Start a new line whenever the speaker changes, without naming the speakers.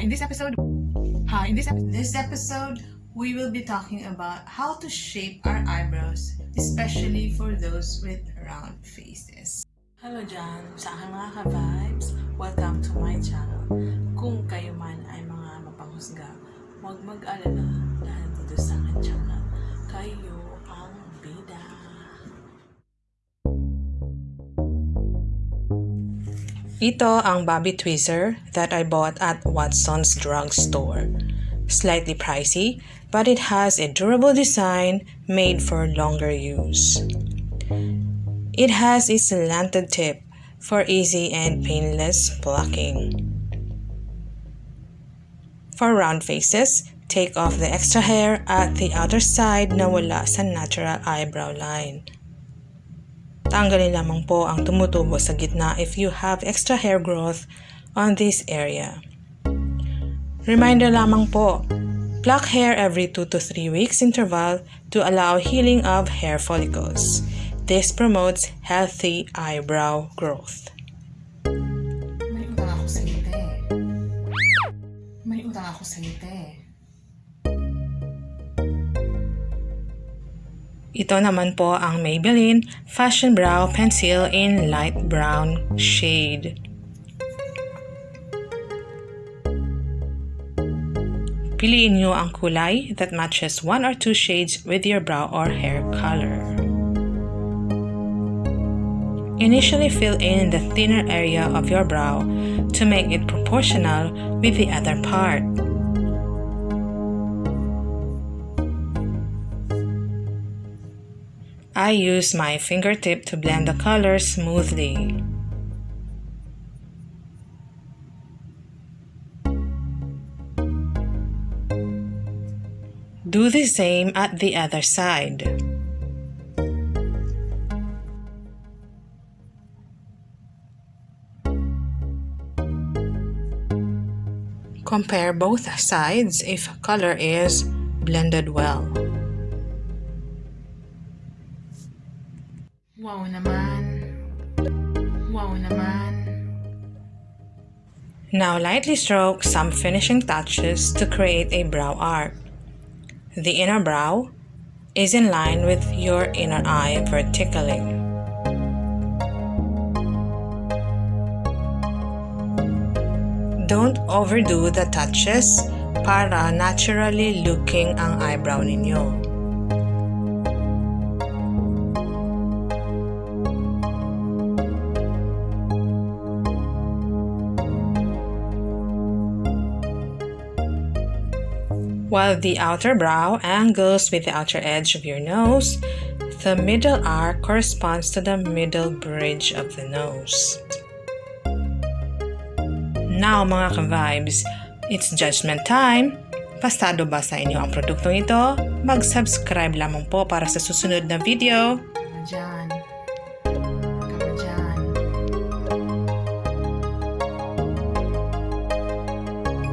In this episode, hi, in this episode, this episode, we will be talking about how to shape our eyebrows, especially for those with round faces.
Hello dyan, sa aking mga ka-vibes. Welcome to my channel. Kung kayo man ay mga mapanghusga, huwag mag-alala
Ito ang Bobby Tweezer that I bought at Watson's drugstore. Slightly pricey, but it has a durable design made for longer use. It has a slanted tip for easy and painless plucking. For round faces, take off the extra hair at the outer side na wala sa natural eyebrow line. Tanggalin lamang po ang tumutubo sa gitna if you have extra hair growth on this area. Reminder lamang po, pluck hair every 2 to 3 weeks interval to allow healing of hair follicles. This promotes healthy eyebrow growth.
May utang ako sa ngiti. May utang ako sa ngiti.
Ito naman po ang Maybelline Fashion Brow Pencil in light brown shade. Piliin nyo ang kulay that matches one or two shades with your brow or hair color. Initially fill in the thinner area of your brow to make it proportional with the other part. I use my fingertip to blend the color smoothly. Do the same at the other side. Compare both sides if color is blended well.
Wow naman. Wow naman.
Now lightly stroke some finishing touches to create a brow arc. The inner brow is in line with your inner eye vertically. Don't overdo the touches para naturally looking ang eyebrow ninyo. While the outer brow angles with the outer edge of your nose, the middle arc corresponds to the middle bridge of the nose. Now mga ka-vibes, it's judgment time! Pastado ba sa inyo ang produktong ito? Mag-subscribe lamang po para sa susunod na video.
Diyan.